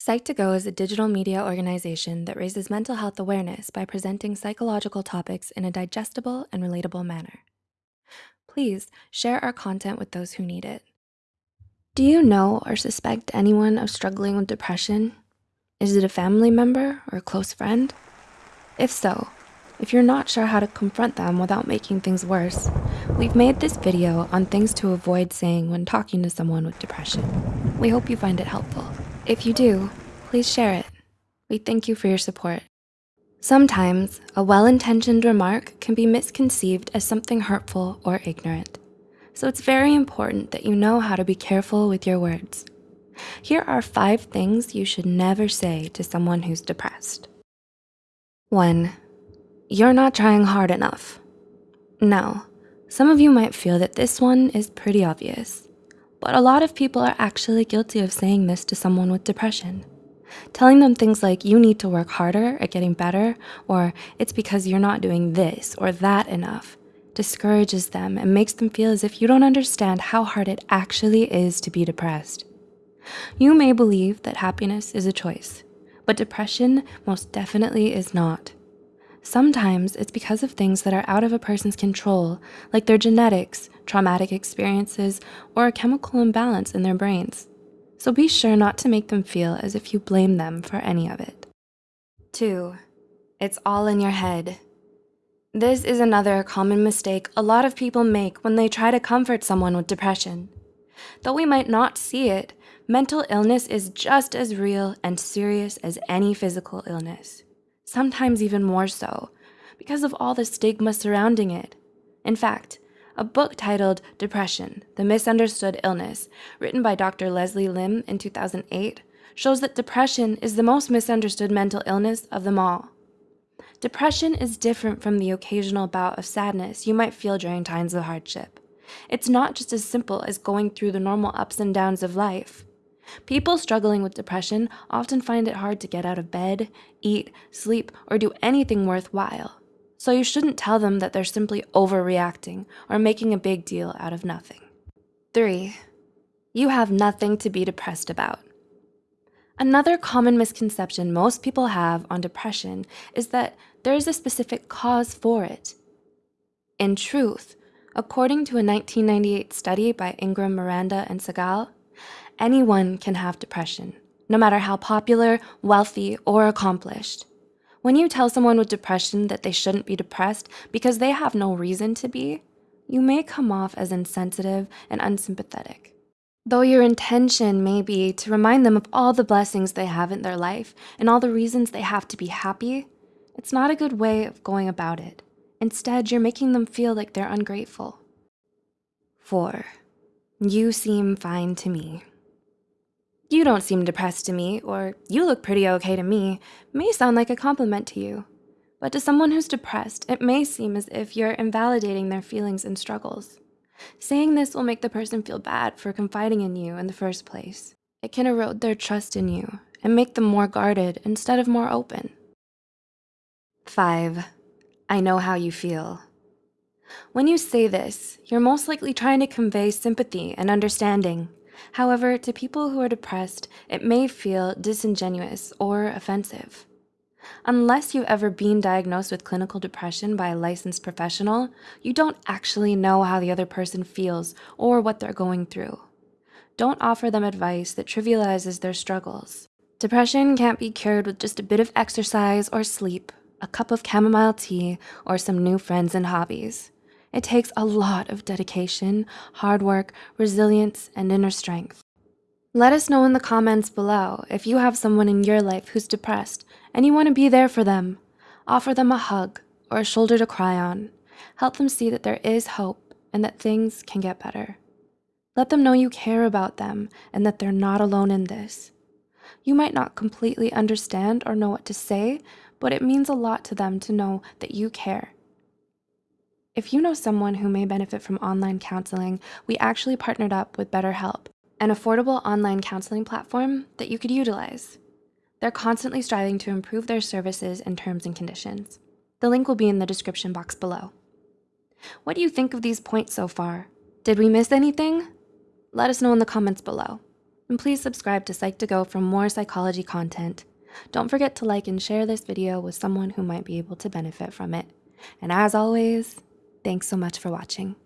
Psych2Go is a digital media organization that raises mental health awareness by presenting psychological topics in a digestible and relatable manner. Please share our content with those who need it. Do you know or suspect anyone of struggling with depression? Is it a family member or a close friend? If so, if you're not sure how to confront them without making things worse, we've made this video on things to avoid saying when talking to someone with depression. We hope you find it helpful. If you do, please share it. We thank you for your support. Sometimes a well-intentioned remark can be misconceived as something hurtful or ignorant. So it's very important that you know how to be careful with your words. Here are five things you should never say to someone who's depressed. One, you're not trying hard enough. Now, some of you might feel that this one is pretty obvious, but a lot of people are actually guilty of saying this to someone with depression. Telling them things like you need to work harder at getting better, or it's because you're not doing this or that enough, discourages them and makes them feel as if you don't understand how hard it actually is to be depressed. You may believe that happiness is a choice, but depression most definitely is not. Sometimes it's because of things that are out of a person's control, like their genetics, traumatic experiences, or a chemical imbalance in their brains. So be sure not to make them feel as if you blame them for any of it. Two, it's all in your head. This is another common mistake a lot of people make when they try to comfort someone with depression. Though we might not see it, mental illness is just as real and serious as any physical illness sometimes even more so, because of all the stigma surrounding it. In fact, a book titled Depression, The Misunderstood Illness, written by Dr. Leslie Lim in 2008, shows that depression is the most misunderstood mental illness of them all. Depression is different from the occasional bout of sadness you might feel during times of hardship. It's not just as simple as going through the normal ups and downs of life. People struggling with depression often find it hard to get out of bed, eat, sleep, or do anything worthwhile. So you shouldn't tell them that they're simply overreacting or making a big deal out of nothing. Three, you have nothing to be depressed about. Another common misconception most people have on depression is that there is a specific cause for it. In truth, according to a 1998 study by Ingram, Miranda, and Segal, Anyone can have depression, no matter how popular, wealthy, or accomplished. When you tell someone with depression that they shouldn't be depressed because they have no reason to be, you may come off as insensitive and unsympathetic. Though your intention may be to remind them of all the blessings they have in their life and all the reasons they have to be happy, it's not a good way of going about it. Instead, you're making them feel like they're ungrateful. Four, you seem fine to me. You don't seem depressed to me, or you look pretty okay to me, may sound like a compliment to you. But to someone who's depressed, it may seem as if you're invalidating their feelings and struggles. Saying this will make the person feel bad for confiding in you in the first place. It can erode their trust in you and make them more guarded instead of more open. Five, I know how you feel. When you say this, you're most likely trying to convey sympathy and understanding. However, to people who are depressed, it may feel disingenuous or offensive. Unless you've ever been diagnosed with clinical depression by a licensed professional, you don't actually know how the other person feels or what they're going through. Don't offer them advice that trivializes their struggles. Depression can't be cured with just a bit of exercise or sleep, a cup of chamomile tea, or some new friends and hobbies. It takes a lot of dedication, hard work, resilience, and inner strength. Let us know in the comments below if you have someone in your life who's depressed and you wanna be there for them. Offer them a hug or a shoulder to cry on. Help them see that there is hope and that things can get better. Let them know you care about them and that they're not alone in this. You might not completely understand or know what to say, but it means a lot to them to know that you care if you know someone who may benefit from online counseling, we actually partnered up with BetterHelp, an affordable online counseling platform that you could utilize. They're constantly striving to improve their services and terms and conditions. The link will be in the description box below. What do you think of these points so far? Did we miss anything? Let us know in the comments below. And please subscribe to Psych2Go for more psychology content. Don't forget to like and share this video with someone who might be able to benefit from it. And as always, thanks so much for watching.